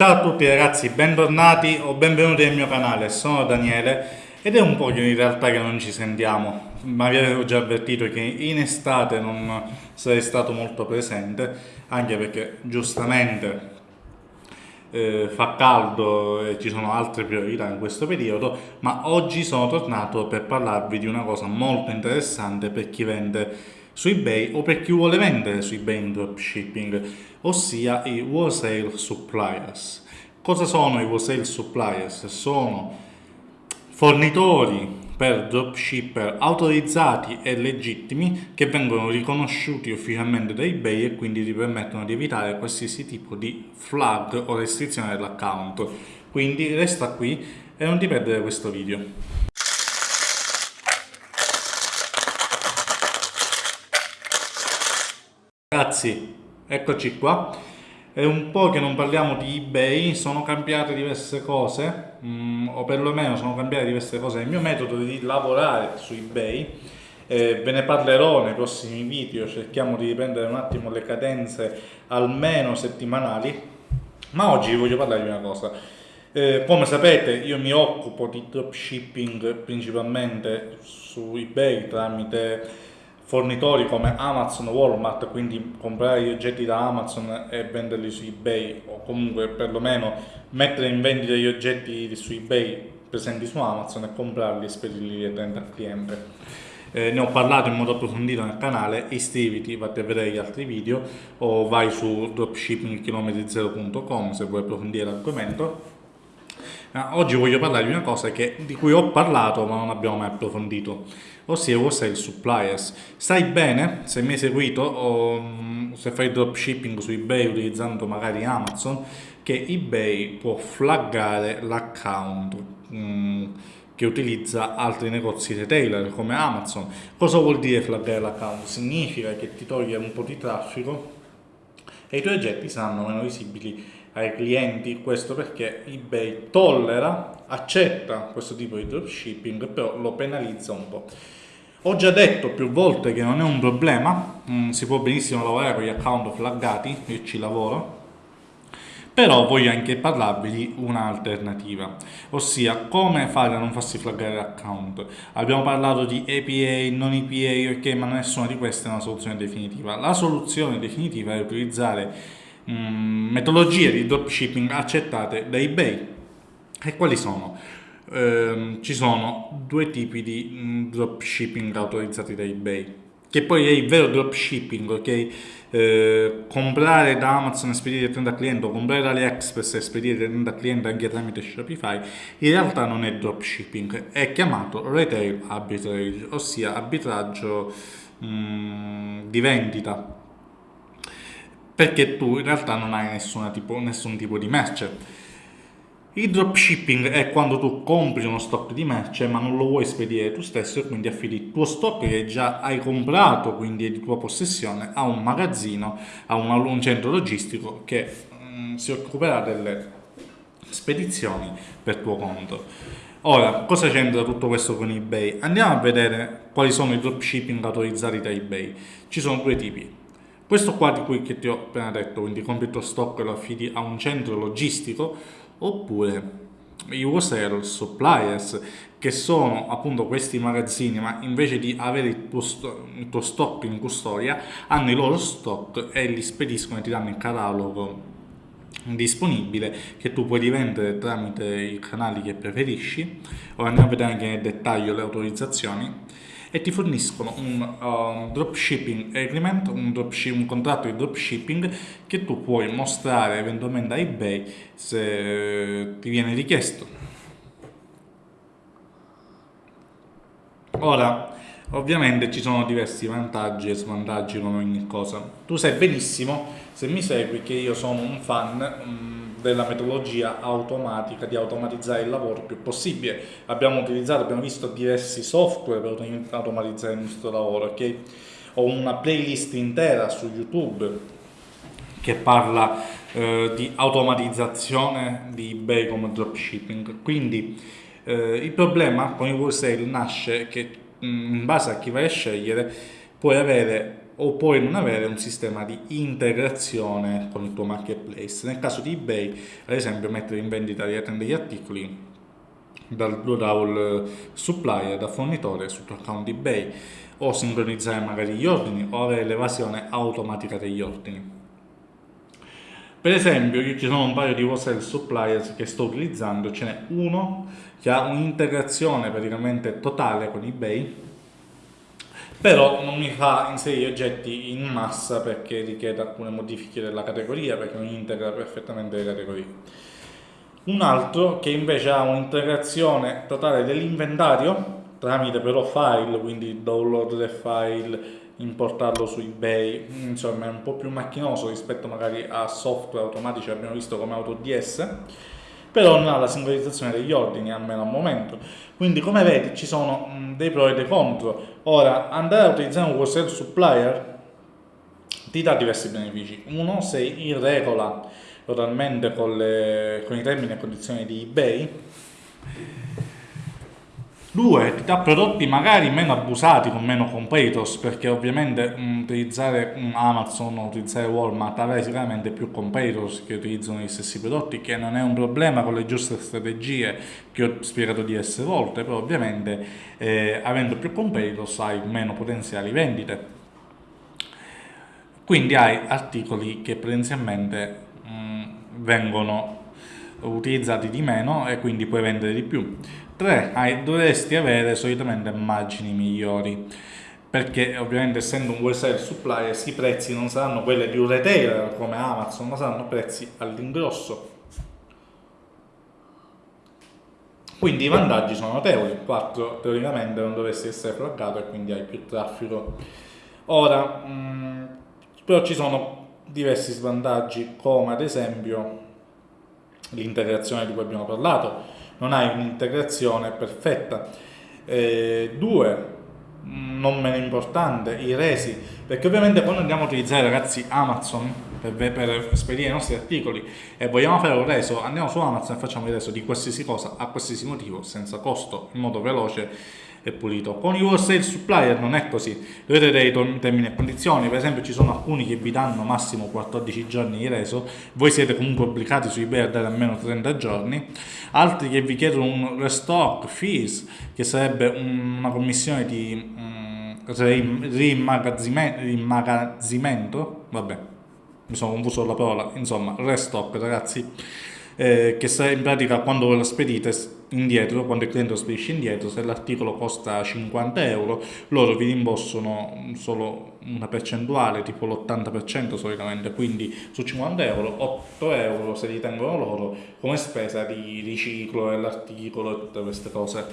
Ciao a tutti ragazzi, bentornati o benvenuti nel mio canale, sono Daniele ed è un po' in realtà che non ci sentiamo, ma vi avevo già avvertito che in estate non sarei stato molto presente, anche perché giustamente eh, fa caldo e ci sono altre priorità in questo periodo, ma oggi sono tornato per parlarvi di una cosa molto interessante per chi vende su eBay o per chi vuole vendere su eBay in dropshipping, ossia i wholesale suppliers. Cosa sono i wholesale suppliers? Sono fornitori per dropshipper autorizzati e legittimi che vengono riconosciuti ufficialmente da eBay e quindi ti permettono di evitare qualsiasi tipo di flag o restrizione dell'account. Quindi resta qui e non ti perdere questo video. Ragazzi, eccoci qua. È un po' che non parliamo di eBay, sono cambiate diverse cose, mm, o perlomeno sono cambiate diverse cose nel mio metodo di lavorare su eBay. Eh, ve ne parlerò nei prossimi video, cerchiamo di riprendere un attimo le cadenze almeno settimanali, ma oggi vi voglio parlare di una cosa. Eh, come sapete io mi occupo di dropshipping principalmente su eBay tramite fornitori come Amazon Walmart, quindi comprare gli oggetti da Amazon e venderli su eBay o comunque perlomeno mettere in vendita gli oggetti su eBay presenti su Amazon e comprarli e spedirli direttamente al cliente. Eh, ne ho parlato in modo approfondito nel canale, iscriviti, vatti a vedere gli altri video o vai su dropshippingchilometri0.com se vuoi approfondire l'argomento. Oggi voglio parlare di una cosa che, di cui ho parlato ma non abbiamo mai approfondito ossia wholesale suppliers. Sai bene, se mi hai seguito o mm, se fai dropshipping su eBay utilizzando magari Amazon, che eBay può flaggare l'account mm, che utilizza altri negozi retailer come Amazon. Cosa vuol dire flaggare l'account? Significa che ti toglie un po' di traffico e i tuoi oggetti saranno meno visibili ai clienti, questo perché eBay tollera, accetta questo tipo di dropshipping, però lo penalizza un po'. Ho già detto più volte che non è un problema, mm, si può benissimo lavorare con gli account flaggati, io ci lavoro, però voglio anche parlarvi di un'alternativa, ossia come fare a non farsi flaggare l'account. Abbiamo parlato di APA, non APA, ok, ma nessuna di queste è una soluzione definitiva. La soluzione definitiva è utilizzare mm, metodologie di dropshipping accettate da eBay. E quali sono? Ehm, ci sono due tipi di mm, dropshipping autorizzati da eBay che poi è il vero dropshipping, ok? Eh, comprare da Amazon e spedire direttamente al cliente o comprare da AliExpress e spedire direttamente al cliente anche tramite Shopify, in realtà non è dropshipping, è chiamato retail arbitrage, ossia arbitraggio mh, mm, di vendita, perché tu in realtà non hai tipo, nessun tipo di merce il dropshipping è quando tu compri uno stock di merce ma non lo vuoi spedire tu stesso e quindi affidi il tuo stock che già hai comprato, quindi è di tua possessione, a un magazzino, a un, centro logistico che mm, si occuperà delle spedizioni per tuo conto. Ora, cosa c'entra tutto questo con eBay? Andiamo a vedere quali sono i dropshipping autorizzati da eBay. Ci sono due tipi. Questo qua di cui ti ho appena detto, quindi compri il tuo stock e lo affidi a un centro logistico, oppure i wholesale suppliers che sono appunto questi magazzini ma invece di avere il tuo, il tuo, stock in custodia hanno i loro stock e li spediscono e ti danno il catalogo disponibile che tu puoi rivendere tramite i canali che preferisci. Ora andiamo a vedere anche nel dettaglio le autorizzazioni e ti forniscono un uh, dropshipping agreement, un, dropship, un contratto di dropshipping che tu puoi mostrare eventualmente a eBay se ti viene richiesto. Ora, ovviamente ci sono diversi vantaggi e svantaggi come ogni cosa. Tu sai benissimo, se mi segui, che io sono un fan... Um, della metodologia automatica di automatizzare il lavoro il più possibile. Abbiamo utilizzato, abbiamo visto diversi software per automatizzare il nostro lavoro, ok? Ho una playlist intera su YouTube che parla eh, di automatizzazione di eBay come dropshipping. Quindi eh, il problema con il wholesale nasce che mm, in base a chi vai a scegliere puoi avere o puoi non avere un sistema di integrazione con il tuo marketplace. Nel caso di eBay, ad esempio, mettere in vendita degli articoli dal, dal supplier, dal fornitore sul tuo account eBay o sincronizzare magari gli ordini o avere l'evasione automatica degli ordini. Per esempio, io ci sono un paio di wholesale suppliers che sto utilizzando, ce n'è uno che ha un'integrazione praticamente totale con eBay, però non mi fa inserire oggetti in massa perché richiede alcune modifiche della categoria, perché non integra perfettamente le categorie. Un altro che invece ha un'integrazione totale dell'inventario tramite però file, quindi download del file, importarlo su ebay, insomma è un po' più macchinoso rispetto magari a software automatici abbiamo visto come AutoDS, però non ha la sincronizzazione degli ordini, almeno al momento. Quindi come vedi ci sono dei pro e dei contro. Ora, andare a utilizzare un wholesale supplier ti dà diversi benefici. Uno, sei in regola totalmente con, le, con i termini e condizioni di eBay, Due, ti dà prodotti magari meno abusati con meno competitors perché ovviamente um, utilizzare um, Amazon o utilizzare Walmart avrai sicuramente più competitors che utilizzano gli stessi prodotti che non è un problema con le giuste strategie che ho spiegato diverse volte però ovviamente eh, avendo più competitors hai meno potenziali vendite. Quindi hai articoli che potenzialmente um, vengono utilizzati di meno e quindi puoi vendere di più 3. Hai, dovresti avere solitamente margini migliori perché ovviamente essendo un wholesale supplier i prezzi non saranno quelli di un retailer come Amazon ma saranno prezzi all'ingrosso. Quindi i vantaggi sono notevoli. 4 teoricamente non dovresti essere flaggato e quindi hai più traffico. Ora mh, mm, però ci sono diversi svantaggi come ad esempio l'integrazione di cui abbiamo parlato non hai un'integrazione perfetta. Eh, due, non meno importante, i resi, perché ovviamente quando andiamo a utilizzare ragazzi Amazon per, per spedire i nostri articoli e vogliamo fare un reso, andiamo su Amazon e facciamo il reso di qualsiasi cosa a qualsiasi motivo, senza costo, in modo veloce e pulito. Con i wholesale supplier non è così, vedete i termini e condizioni, per esempio ci sono alcuni che vi danno massimo 14 giorni di reso, voi siete comunque obbligati su eBay a dare almeno 30 giorni, altri che vi chiedono un restock fees, che sarebbe una commissione di um, rimmagazzimento, vabbè, mi sono confuso la parola, insomma, restock ragazzi, eh, che sta in pratica quando lo spedite indietro, quando il cliente lo spedisce indietro, se l'articolo costa 50 euro, loro vi rimborsano solo una percentuale, tipo l'80% solitamente, quindi su 50 euro, 8 euro se li tengono loro come spesa di riciclo dell'articolo e tutte queste cose.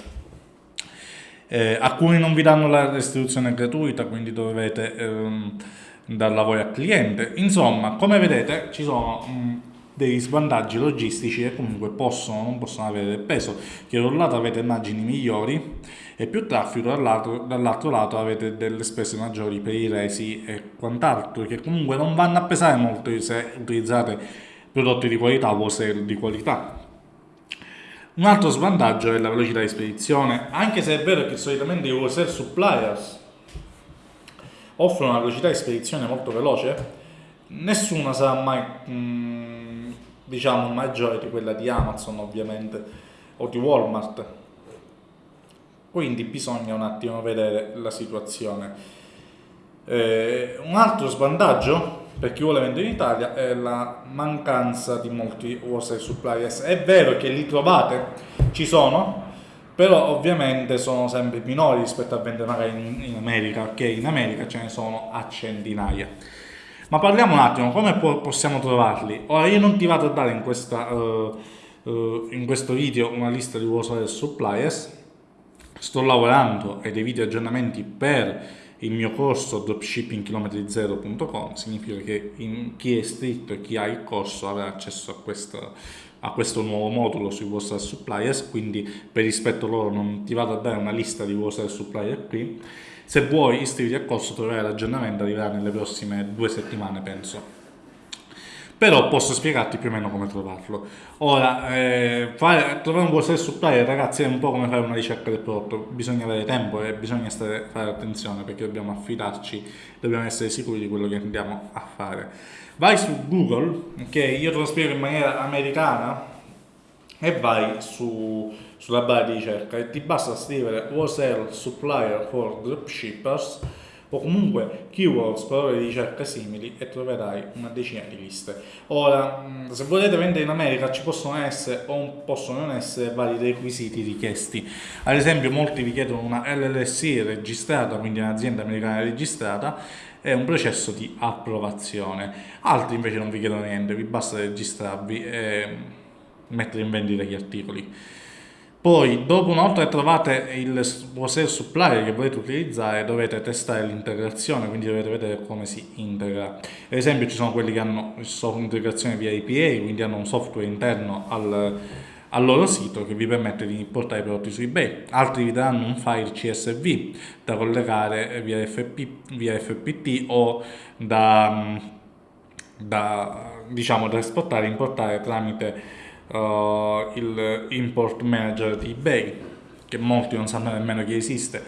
Eh, alcuni non vi danno la restituzione gratuita, quindi dovete ehm, darla voi al cliente. Insomma, come vedete ci sono... Mh, dei svantaggi logistici che comunque possono non possono avere peso, che da un lato avete immagini migliori e più traffico, dall'altro, dall'altro lato avete delle spese maggiori per i resi e quant'altro, che comunque non vanno a pesare molto se utilizzate prodotti di qualità o se di qualità. Un altro svantaggio è la velocità di spedizione, anche se è vero che solitamente i wholesale suppliers offrono una velocità di spedizione molto veloce, nessuna sarà mai... Mh, diciamo maggiore di quella di Amazon ovviamente o di Walmart. Quindi bisogna un attimo vedere la situazione. Eh, un altro svantaggio per chi vuole vendere in Italia è la mancanza di molti wholesale suppliers. È vero che li trovate? Ci sono però ovviamente sono sempre minori rispetto a vendere magari in, in America. Che in America ce ne sono a centinaia ma parliamo un attimo, come possiamo trovarli? Ora io non ti vado a dare in, questa, uh, uh, in questo video una lista di wholesale suppliers, sto lavorando ai dei video aggiornamenti per il mio corso dropshippingchilometri0.com significa che chi è iscritto e chi ha il corso avrà accesso a questo, a questo nuovo modulo sui vostri suppliers quindi per rispetto loro non ti vado a dare una lista di vostri supplier qui se vuoi iscriviti al corso troverai l'aggiornamento, arriverà nelle prossime due settimane penso. però posso spiegarti più o meno come trovarlo. Ora, eh, fare, trovare un wholesale supplier, ragazzi, è un po' come fare una ricerca del prodotto, bisogna avere tempo e bisogna stare, fare attenzione perché dobbiamo affidarci, dobbiamo essere sicuri di quello che andiamo a fare. Vai su Google, ok? Io te lo spiego in maniera americana e vai su, sulla barra di ricerca e ti basta scrivere wholesale supplier for dropshippers o comunque keywords, parole di ricerca simili e troverai una decina di liste. Ora, mm, se volete vendere in America ci possono essere o possono non essere vari requisiti richiesti. Ad esempio molti vi chiedono una LLC registrata, quindi un'azienda americana registrata, e un processo di approvazione. Altri invece non vi chiedono niente, vi basta registrarvi e mettere in vendita gli articoli. Poi, dopo una volta che trovate il wholesale supplier che volete utilizzare, dovete testare l'integrazione, quindi dovete vedere come si integra. Ad esempio, ci sono quelli che hanno integrazione via APA, quindi hanno un software interno al, al loro sito che vi permette di portare i prodotti su eBay. Altri vi daranno un file CSV da collegare via, FP, via FPT o da, da, diciamo, da esportare e importare tramite uh, il import manager di eBay, che molti non sanno nemmeno che esiste,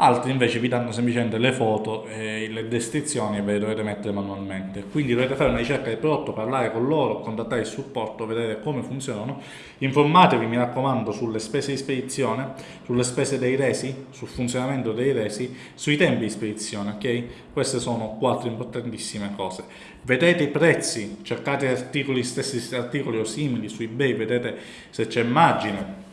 altri invece vi danno semplicemente le foto e le descrizioni e ve le dovete mettere manualmente. Quindi dovete fare una ricerca del prodotto, parlare con loro, contattare il supporto, vedere come funzionano, informatevi mi raccomando sulle spese di spedizione, sulle spese dei resi, sul funzionamento dei resi, sui tempi di spedizione, ok? Queste sono quattro importantissime cose. Vedete i prezzi, cercate articoli, stessi articoli o simili su eBay, vedete se c'è margine,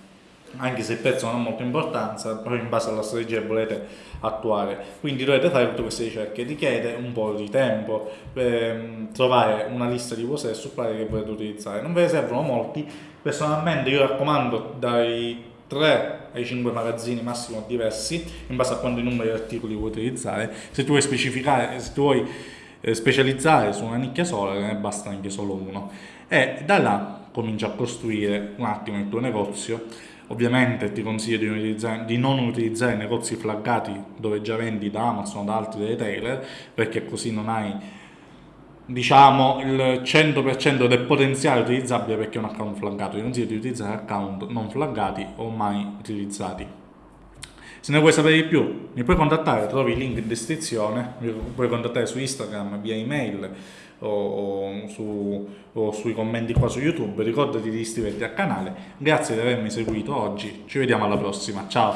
anche se il prezzo non ha molta importanza, però in base alla strategia che volete attuare. Quindi dovete fare tutte queste ricerche, richiede un po' di tempo per mm, trovare una lista di cose e supply che volete utilizzare. Non ve ne servono molti, personalmente io raccomando dai 3 ai 5 magazzini massimo diversi, in base a quanti numeri di articoli vuoi utilizzare. Se tu vuoi specificare, se tu vuoi eh, specializzare su una nicchia sola, ne basta anche solo uno. E da là cominci a costruire un attimo il tuo negozio Ovviamente ti consiglio di, di, non utilizzare negozi flaggati dove già vendi da Amazon o da altri retailer perché così non hai diciamo il 100% del potenziale utilizzabile perché è un account flaggato. Ti consiglio di utilizzare account non flaggati o mai utilizzati. Se ne vuoi sapere di più mi puoi contattare, trovi il link in descrizione, mi puoi contattare su Instagram via email o, o, su, o sui commenti qua su YouTube, ricordati di iscriverti al canale, grazie di avermi seguito oggi, ci vediamo alla prossima, ciao!